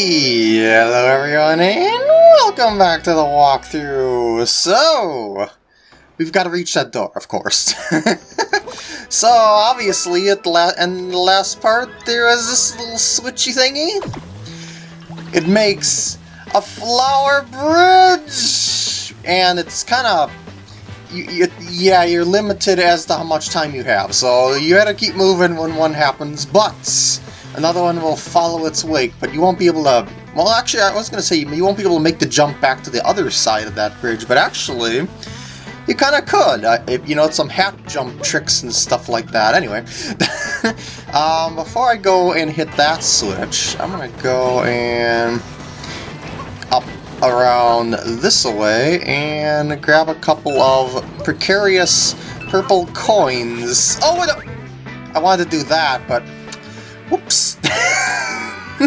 Hello everyone and welcome back to the walkthrough. So, we've got to reach that door, of course. so, obviously, at the la in the last part, there is this little switchy thingy. It makes a flower bridge! And it's kind of... You, you, yeah, you're limited as to how much time you have, so you gotta keep moving when one happens, but another one will follow its wake, but you won't be able to... Well, actually, I was going to say, you won't be able to make the jump back to the other side of that bridge, but actually, you kind of could. Uh, you know, some hat jump tricks and stuff like that. Anyway, um, before I go and hit that switch, I'm going to go and up around this way and grab a couple of precarious purple coins. Oh, wait, I wanted to do that, but Whoops.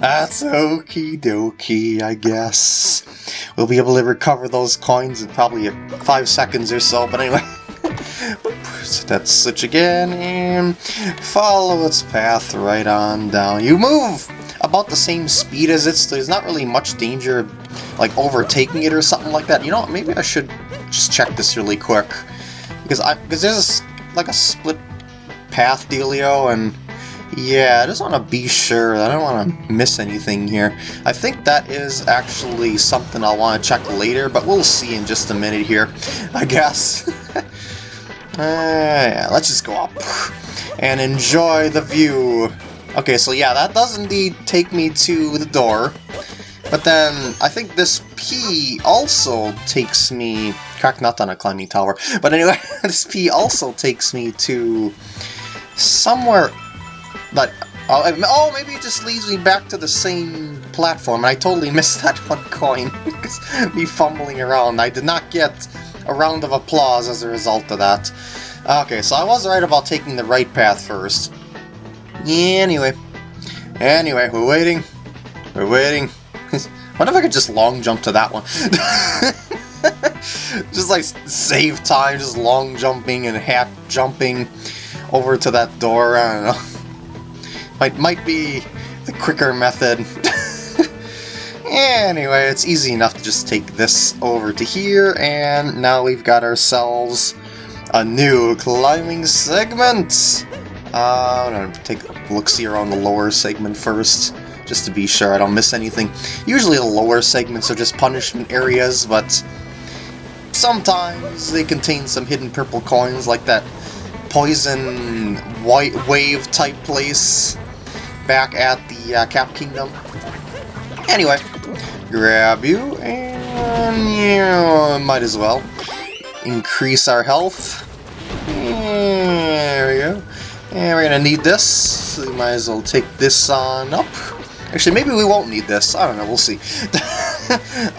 That's okie dokie, I guess. We'll be able to recover those coins in probably five seconds or so, but anyway. so that's switch again, and follow its path right on down. You move about the same speed as it, so there's not really much danger like overtaking it or something like that. You know, what, maybe I should just check this really quick. Because I because there's a, like a split path dealio, and yeah, I just want to be sure. I don't want to miss anything here. I think that is actually something I'll want to check later, but we'll see in just a minute here, I guess. uh, yeah, let's just go up and enjoy the view. Okay, so yeah, that does indeed take me to the door. But then, I think this P also takes me... Crack not on a climbing tower. But anyway, this P also takes me to somewhere but, oh, oh, maybe it just leads me back to the same platform. I totally missed that one coin. because me fumbling around. I did not get a round of applause as a result of that. Okay, so I was right about taking the right path first. Anyway. Anyway, we're waiting. We're waiting. what if I could just long jump to that one? just like save time, just long jumping and half jumping over to that door, I don't know. Might, might be the quicker method. anyway, it's easy enough to just take this over to here, and now we've got ourselves a new climbing segment! Uh, I'm gonna take a look-see around the lower segment first, just to be sure I don't miss anything. Usually the lower segments are just punishment areas, but sometimes they contain some hidden purple coins, like that poison white wave type place back at the uh, Cap Kingdom. Anyway, grab you, and you might as well increase our health. There we go. And we're gonna need this, so we might as well take this on up. Actually, maybe we won't need this. I don't know, we'll see.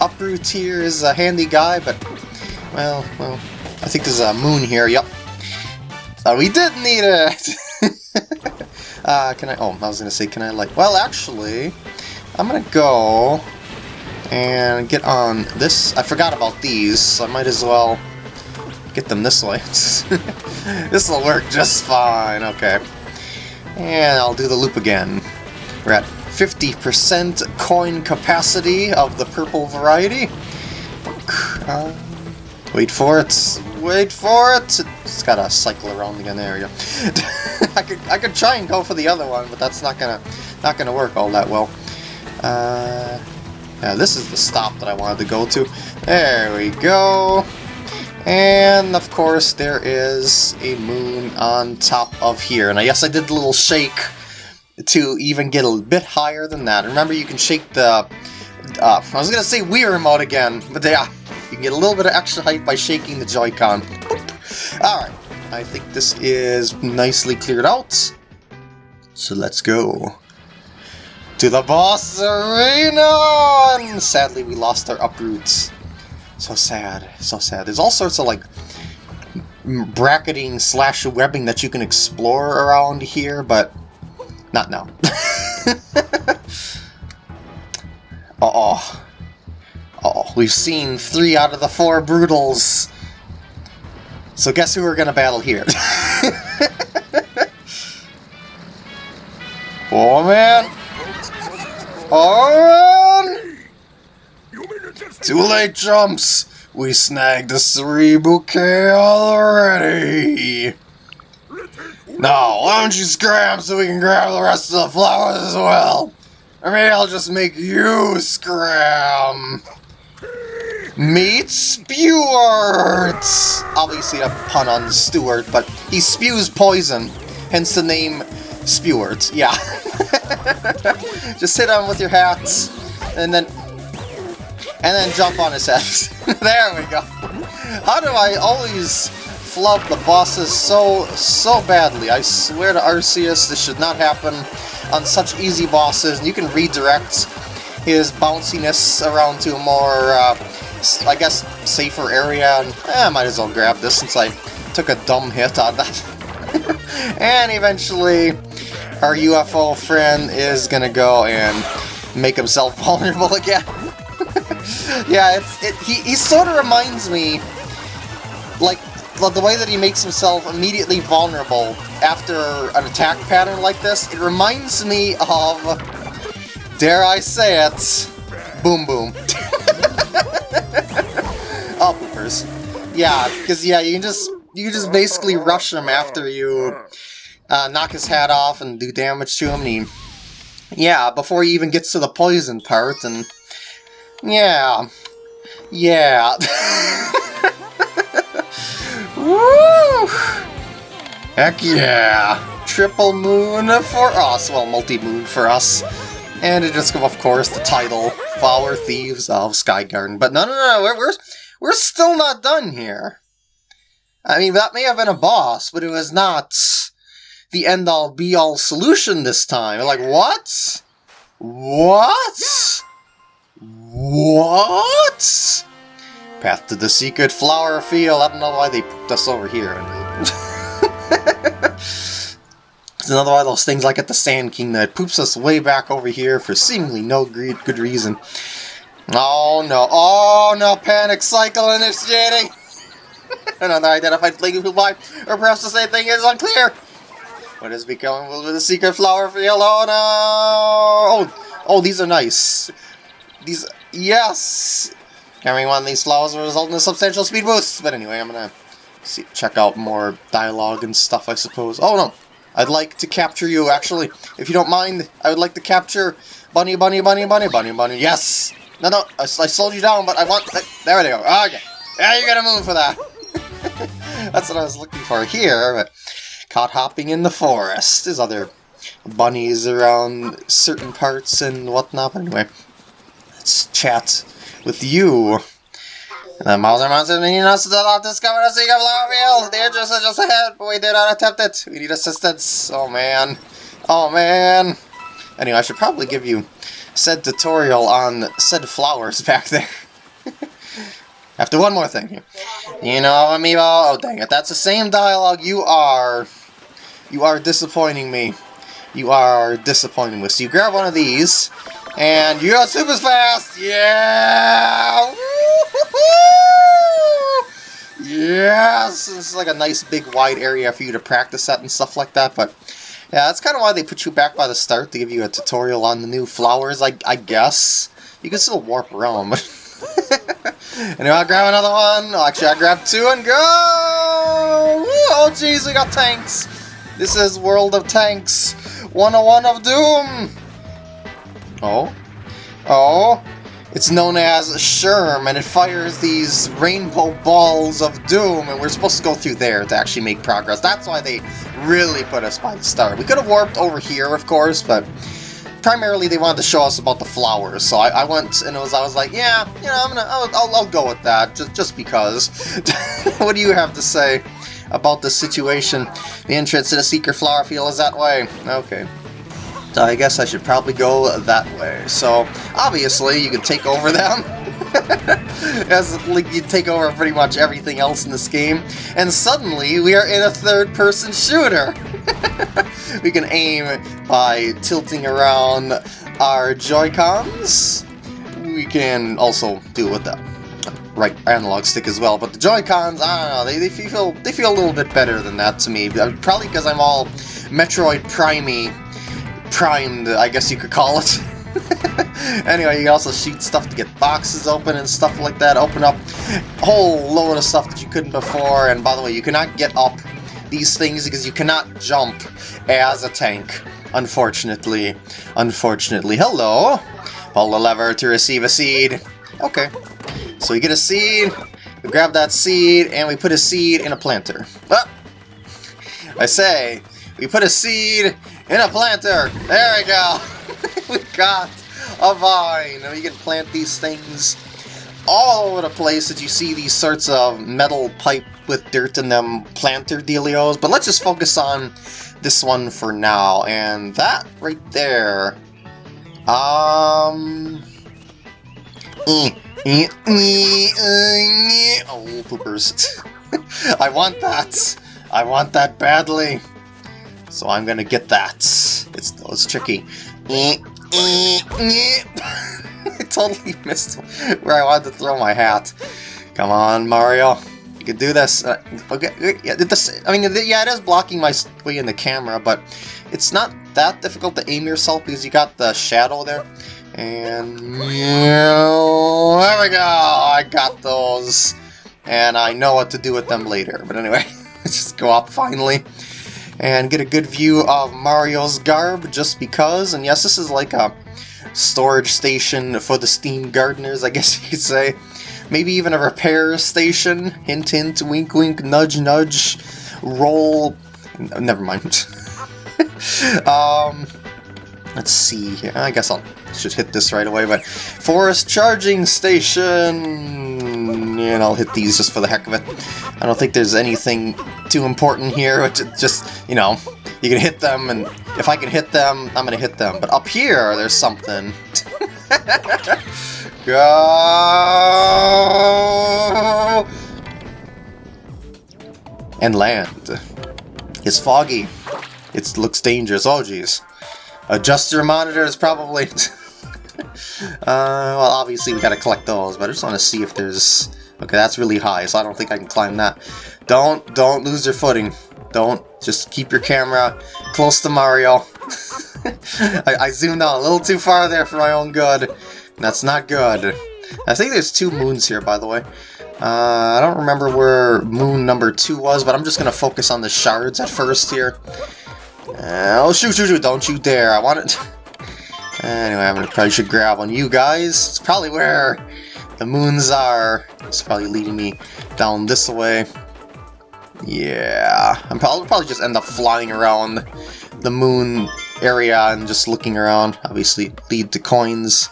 Uproot here is a handy guy, but, well, well, I think there's a moon here, yep. So we did need it! Uh, can I... Oh, I was going to say, can I, like... Well, actually, I'm going to go and get on this. I forgot about these, so I might as well get them this way. this will work just fine, okay. And I'll do the loop again. We're at 50% coin capacity of the purple variety. Uh, wait for it. Wait for it! It's gotta cycle around again. Go. I could I could try and go for the other one, but that's not gonna not gonna work all that well. Uh, yeah, this is the stop that I wanted to go to. There we go. And of course there is a moon on top of here. And I guess I did a little shake to even get a bit higher than that. Remember you can shake the... Uh, I was gonna say Wii remote again, but yeah, you can get a little bit of extra height by shaking the Joy-Con. Alright, I think this is nicely cleared out. So let's go. To the boss arena! And sadly, we lost our uproots. So sad, so sad. There's all sorts of like bracketing slash webbing that you can explore around here, but not now. Uh-oh. Oh, Oh, we've seen three out of the four Broodals. So guess who we're gonna battle here? oh man! Oh, Too late, Jumps! We snagged the three bouquet already! Now, why don't you scram so we can grab the rest of the flowers as well? Or maybe I'll just make you scram! Meet Spewart! Obviously a pun on Stuart, but he spews poison, hence the name Spewart. Yeah. just sit him with your hats, and then and then jump on his head. there we go. How do I always flub the bosses so, so badly? I swear to Arceus, this should not happen on such easy bosses. You can redirect his bounciness around to more, uh, I guess, safer area. And, eh, I might as well grab this since I took a dumb hit on that. and eventually, our UFO friend is gonna go and make himself vulnerable again. yeah, it's it, he, he sort of reminds me, like, the way that he makes himself immediately vulnerable after an attack pattern like this, it reminds me of, dare I say it, Boom Boom. oh, poopers. Yeah, because, yeah, you can just, you can just basically rush him after you uh, knock his hat off and do damage to him, he, yeah, before he even gets to the poison part, and yeah. Yeah. Woo! Heck yeah! Triple moon for us. Well, multi-moon for us. And it just, of course, the title, Flower Thieves of Sky Garden. But no, no, no, we're, we're, we're still not done here. I mean, that may have been a boss, but it was not the end-all, be-all solution this time. Like, what? What? What? Path to the secret flower field. I don't know why they put us over here. another one of those things like at the Sand King that poops us way back over here for seemingly no good reason. Oh no, oh no, panic cycle initiating! Another identified flaking by, or perhaps the same thing is unclear! What is becoming with the secret flower? Oh no! Oh, oh, these are nice. These Yes! Carrying one of these flowers will result in a substantial speed boost. But anyway, I'm gonna see, check out more dialogue and stuff, I suppose. Oh, no! I'd like to capture you, actually. If you don't mind, I would like to capture Bunny, Bunny, Bunny, Bunny, Bunny, Bunny. Yes! No, no, I, I slowed you down, but I want... There we go. Okay. Yeah, you gotta move for that. That's what I was looking for here, but... Caught hopping in the forest. There's other bunnies around certain parts and whatnot. Anyway, let's chat with you. The Mauser Monster needing us to not discover a secret field. The entrance is just ahead, but we did not attempt it. We need assistance. Oh man. Oh man. Anyway, I should probably give you said tutorial on said flowers back there. After one more thing. You know, amiibo. Oh, dang it. That's the same dialogue. You are... You are disappointing me. You are disappointing me. So you grab one of these, and you got super fast! Yeah! Yes! This is like a nice big wide area for you to practice at and stuff like that, but yeah, that's kind of why they put you back by the start, to give you a tutorial on the new flowers, I, I guess. You can still warp around, but... anyway, I'll grab another one. Actually, I grab two and go! Oh, jeez, we got tanks! This is World of Tanks 101 of Doom! Oh? Oh? It's known as Sherm, and it fires these rainbow balls of doom, and we're supposed to go through there to actually make progress. That's why they really put us by the start. We could have warped over here, of course, but primarily they wanted to show us about the flowers. So I, I went and it was I was like, yeah, you know, I'm gonna I'll, I'll, I'll go with that just just because. what do you have to say about the situation? The entrance to the secret flower field is that way. Okay. So uh, I guess I should probably go that way. So, obviously, you can take over them. As like, you take over pretty much everything else in this game. And suddenly, we are in a third-person shooter! we can aim by tilting around our Joy-Cons. We can also do it with the right analog stick as well, but the Joy-Cons, I don't know, they, they feel they feel a little bit better than that to me. Uh, probably because I'm all Metroid Prime primed, I guess you could call it. anyway, you also shoot stuff to get boxes open and stuff like that. Open up a whole load of stuff that you couldn't before. And by the way, you cannot get up these things because you cannot jump as a tank. Unfortunately. Unfortunately. Hello! Pull the lever to receive a seed. Okay. So we get a seed, we grab that seed, and we put a seed in a planter. Ah! I say, we put a seed in a planter. There we go. we got a vine. And we can plant these things all over the place that you see these sorts of metal pipe with dirt in them planter dealios. But let's just focus on this one for now. And that right there. Um... Eh, eh, eh, oh, poopers. I want that. I want that badly. So I'm gonna get that. It's, it's tricky. I totally missed where I wanted to throw my hat. Come on, Mario. You can do this. Uh, okay, yeah, this, I mean, yeah, it is blocking my way in the camera, but it's not that difficult to aim yourself because you got the shadow there. And there we go. I got those, and I know what to do with them later. But anyway, let's just go up finally and get a good view of Mario's garb just because. And yes, this is like a storage station for the Steam Gardeners, I guess you could say. Maybe even a repair station. Hint, hint, wink, wink, nudge, nudge, roll. Never mind. um, let's see here. I guess I'll should hit this right away, but forest charging station. And I'll hit these just for the heck of it. I don't think there's anything too important here. Just you know, you can hit them, and if I can hit them, I'm gonna hit them. But up here, there's something. Go! And land. It's foggy. It looks dangerous. Oh, jeez. Adjust your monitors, probably. uh, well, obviously we gotta collect those, but I just want to see if there's... Okay, that's really high, so I don't think I can climb that. Don't, don't lose your footing. Don't. Just keep your camera close to Mario. I, I, zoomed out a little too far there for my own good. That's not good. I think there's two moons here, by the way. Uh, I don't remember where moon number two was, but I'm just going to focus on the shards at first here. Uh, oh, shoot, shoot, shoot, don't you dare. I want it... anyway, i'm probably should grab on you guys. It's probably where the moons are. It's probably leading me down this way. Yeah, I'm probably, probably just end up flying around the moon area and just looking around. Obviously, lead to coins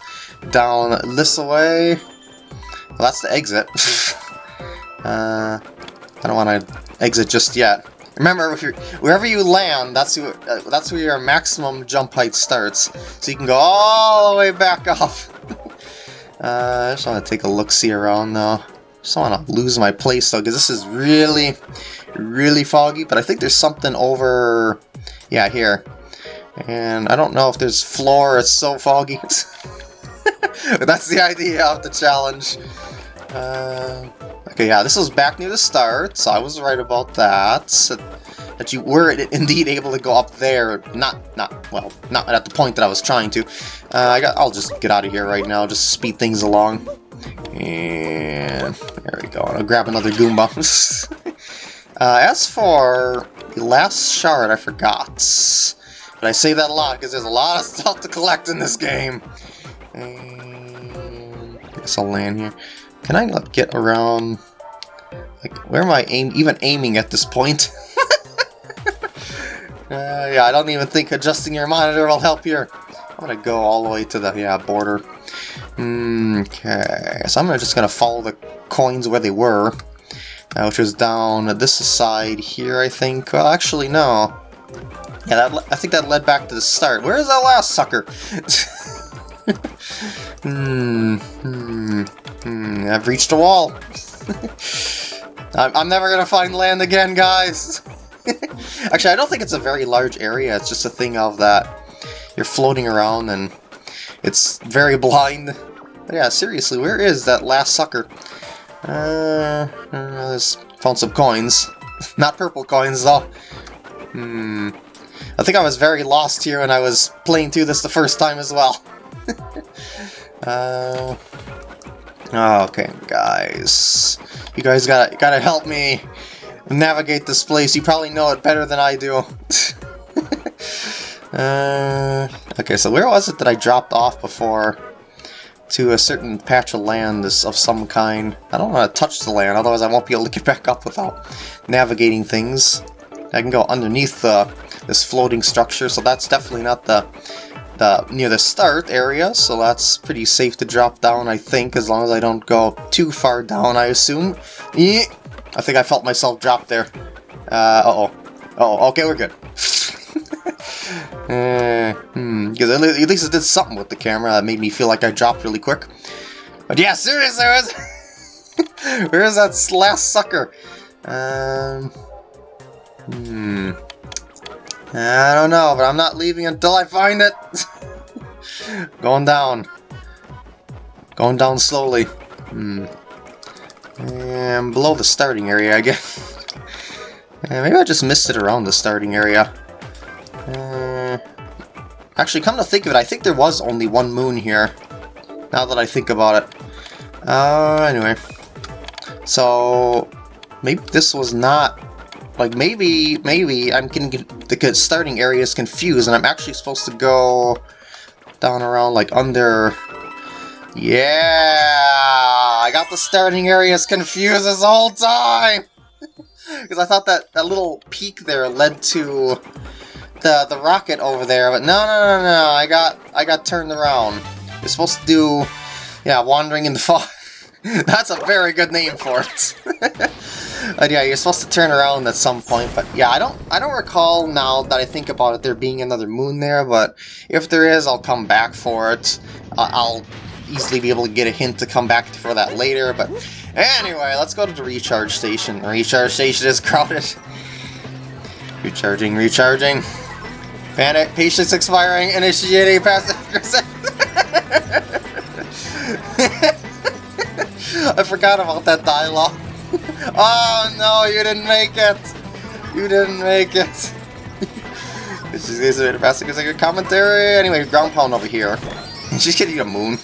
down this way. Well, that's the exit. uh, I don't want to exit just yet. Remember, if you're, wherever you land, that's where, uh, that's where your maximum jump height starts. So you can go all the way back up. uh, I just want to take a look-see around, though. Just want to lose my place, though, because this is really, really foggy. But I think there's something over... Yeah, here. And I don't know if there's floor, it's so foggy. but that's the idea of the challenge. Uh, okay, yeah, this was back near the start, so I was right about that. That you were indeed able to go up there, not, not, well, not at the point that I was trying to. Uh, I got, I'll just get out of here right now, just speed things along. And there we go. I'll grab another Goomba. uh, as for the last shard, I forgot. But I say that a lot because there's a lot of stuff to collect in this game. And I guess I'll land here. Can I get around... Like, where am I aim even aiming at this point? uh, yeah, I don't even think adjusting your monitor will help here. I'm gonna go all the way to the yeah border. Okay, so I'm just gonna follow the coins where they were, uh, which was down this side here, I think. Well, actually, no. Yeah, that, I think that led back to the start. Where is that last sucker? hmm, I've reached a wall. I'm, never gonna find land again, guys. Actually, I don't think it's a very large area. It's just a thing of that you're floating around and it's very blind. But yeah, seriously, where is that last sucker? Uh, there's found some coins. Not purple coins, though. Hmm. I think I was very lost here when I was playing through this the first time as well. uh, okay, guys. You guys gotta, gotta help me navigate this place. You probably know it better than I do. uh, okay, so where was it that I dropped off before? To a certain patch of land of some kind. I don't want to touch the land, otherwise I won't be able to get back up without navigating things. I can go underneath the, this floating structure, so that's definitely not the, the near the start area, so that's pretty safe to drop down, I think, as long as I don't go too far down, I assume. I think I felt myself drop there. Uh, uh-oh. oh, okay, we're good. uh, hmm, because at least it did something with the camera that made me feel like I dropped really quick. But yeah, seriously, where's, where's that last sucker? Um, hmm. I don't know, but I'm not leaving until I find it. Going down. Going down slowly. Hmm. And below the starting area, I guess. maybe I just missed it around the starting area. Uh, actually, come to think of it, I think there was only one moon here. Now that I think about it. Uh, anyway. So, maybe this was not... Like, maybe, maybe I'm getting the starting area is confused, and I'm actually supposed to go down around, like, under yeah, I got the starting areas confused this whole time! Because I thought that, that little peak there led to the the rocket over there, but no, no, no, no, I got I got turned around. You're supposed to do, yeah, wandering in the fog. That's a very good name for it. but yeah, you're supposed to turn around at some point. But yeah, I don't I don't recall now that I think about it there being another moon there. But if there is, I'll come back for it. Uh, I'll easily be able to get a hint to come back for that later, but anyway, let's go to the recharge station. The recharge station is crowded. Recharging, recharging. Panic, patience expiring, initiating passive I forgot about that dialogue. oh no, you didn't make it! You didn't make it! this is a passive commentary. Anyway, ground pound over here. She's getting a moon.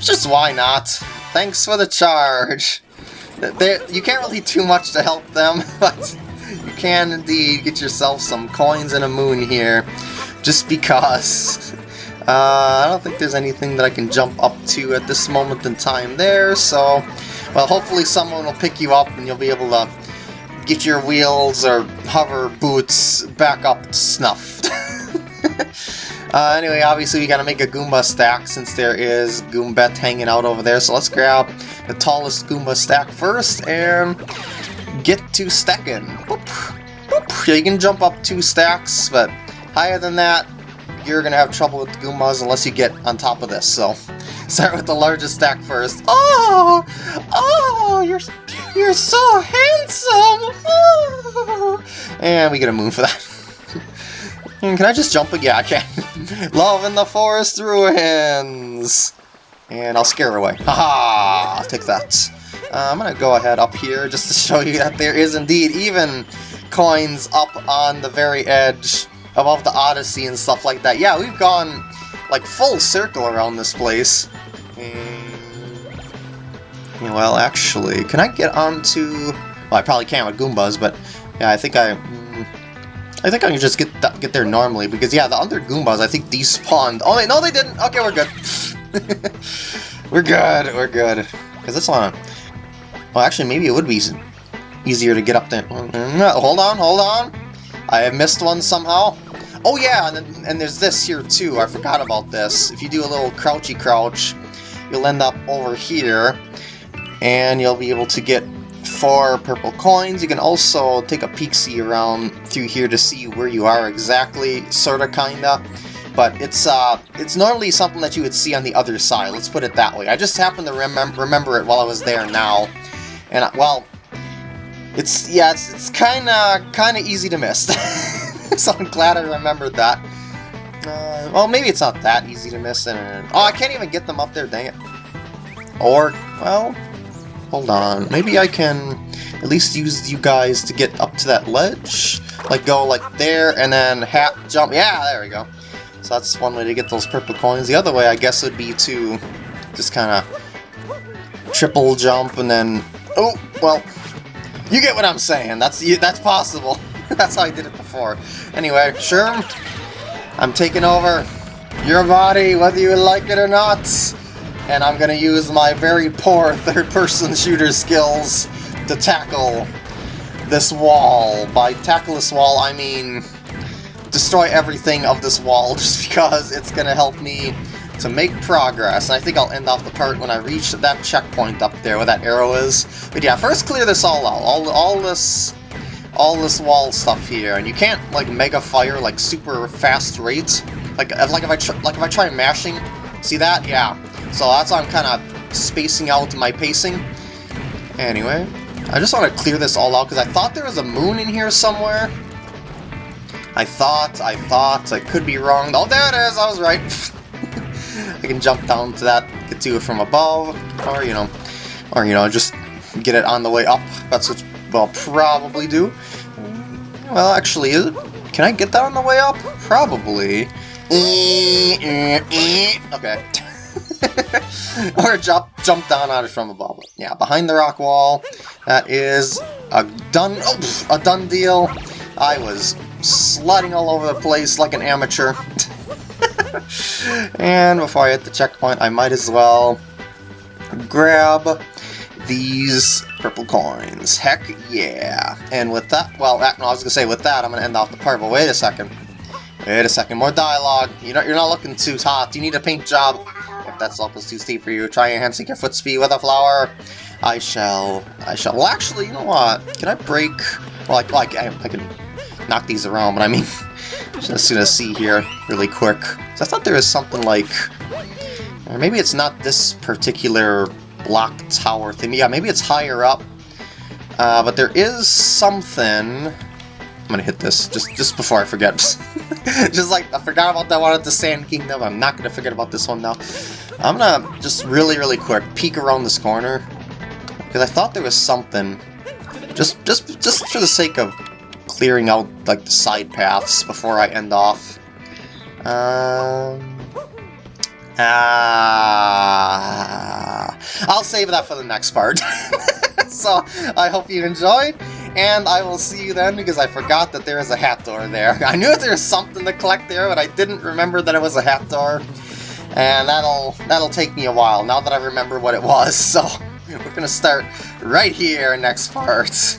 Just why not? Thanks for the charge. They, you can't really do much to help them, but you can indeed get yourself some coins and a moon here, just because. Uh, I don't think there's anything that I can jump up to at this moment in time there, so... Well, hopefully someone will pick you up and you'll be able to get your wheels or hover boots back up to snuff. Uh, anyway, obviously we gotta make a Goomba stack since there is Goombet hanging out over there. So let's grab the tallest Goomba stack first and get to stacking. Boop, boop. Yeah, you can jump up two stacks, but higher than that, you're gonna have trouble with the Goombas unless you get on top of this. So start with the largest stack first. Oh, oh, you're you're so handsome. Oh. And we get a moon for that. Can I just jump again? I can. Love in the forest ruins! And I'll scare her away. Haha! -ha! Take that. Uh, I'm gonna go ahead up here just to show you that there is indeed even coins up on the very edge above the Odyssey and stuff like that. Yeah, we've gone like full circle around this place. And, well, actually, can I get onto... Well, I probably can't with Goombas, but yeah, I think I... Hmm, I think I can just get th get there normally, because yeah, the other Goombas, I think despawned. Oh, wait, no they didn't! Okay, we're good. we're good, we're good. Because this one... Well, actually, maybe it would be easier to get up there. Mm-hmm. Hold on, hold on! I have missed one somehow. Oh yeah, and, then, and there's this here too, I forgot about this. If you do a little crouchy crouch, you'll end up over here, and you'll be able to get four purple coins. You can also take a peek-see around through here to see where you are exactly, sorta, kinda. But it's uh, it's normally something that you would see on the other side, let's put it that way. I just happened to remem remember it while I was there now. And, well, it's, yeah, it's, it's kinda, kinda easy to miss. so I'm glad I remembered that. Uh, well, maybe it's not that easy to miss. And, oh, I can't even get them up there, dang it. Or, well, Hold on, maybe I can at least use you guys to get up to that ledge? Like go like there and then hat jump, yeah, there we go. So that's one way to get those purple coins. The other way, I guess, would be to just kind of triple jump and then... Oh, well, you get what I'm saying. That's that's possible. that's how I did it before. Anyway, sure, I'm taking over your body, whether you like it or not. And I'm going to use my very poor third-person shooter skills to tackle this wall. By tackle this wall, I mean destroy everything of this wall just because it's going to help me to make progress. And I think I'll end off the part when I reach that checkpoint up there where that arrow is. But yeah, first clear this all out. All, all this all this wall stuff here. And you can't like mega fire like super fast rates. Like, like if I like if I try mashing, see that? Yeah. So that's why I'm kind of spacing out my pacing. Anyway, I just want to clear this all out because I thought there was a moon in here somewhere. I thought, I thought, I could be wrong. Oh, there it is, I was right. I can jump down to that, get to it from above, or, you know, or, you know, just get it on the way up. That's what I'll probably do. Well, actually, can I get that on the way up? Probably. Okay. or jump jump down on it from above. Yeah, behind the rock wall. That is a done oh, a done deal. I was sliding all over the place like an amateur. and before I hit the checkpoint, I might as well grab these purple coins. Heck yeah. And with that, well, I was going to say with that, I'm going to end off the part, but wait a second. Wait a second, more dialogue. You're not, you're not looking too hot. You need a paint job. If that slope is too steep for you, try enhancing your foot speed with a flower. I shall. I shall. Well, actually, you know what? Can I break... Well, like, like I, I can knock these around, but I mean, just gonna see here really quick. So I thought there was something like, or maybe it's not this particular block tower thing. Yeah, maybe it's higher up. Uh, but there is something. I'm gonna hit this just just before I forget. just like I forgot about that one at the Sand Kingdom. I'm not gonna forget about this one now. I'm gonna just really really quick peek around this corner because I thought there was something. Just just just for the sake of clearing out like the side paths before I end off. Um, ah, I'll save that for the next part. so I hope you enjoyed, and I will see you then because I forgot that there is a hat door there. I knew there was something to collect there, but I didn't remember that it was a hat door. And that'll that'll take me a while now that I remember what it was. So we're gonna start right here next part.